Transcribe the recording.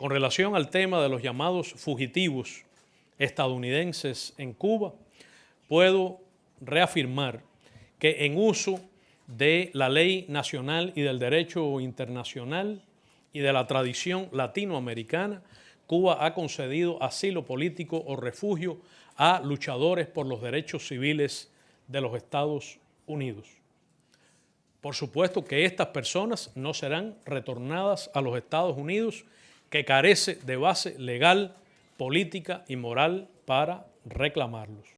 Con relación al tema de los llamados fugitivos estadounidenses en Cuba, puedo reafirmar que en uso de la ley nacional y del derecho internacional y de la tradición latinoamericana, Cuba ha concedido asilo político o refugio a luchadores por los derechos civiles de los Estados Unidos. Por supuesto que estas personas no serán retornadas a los Estados Unidos, que carece de base legal, política y moral para reclamarlos.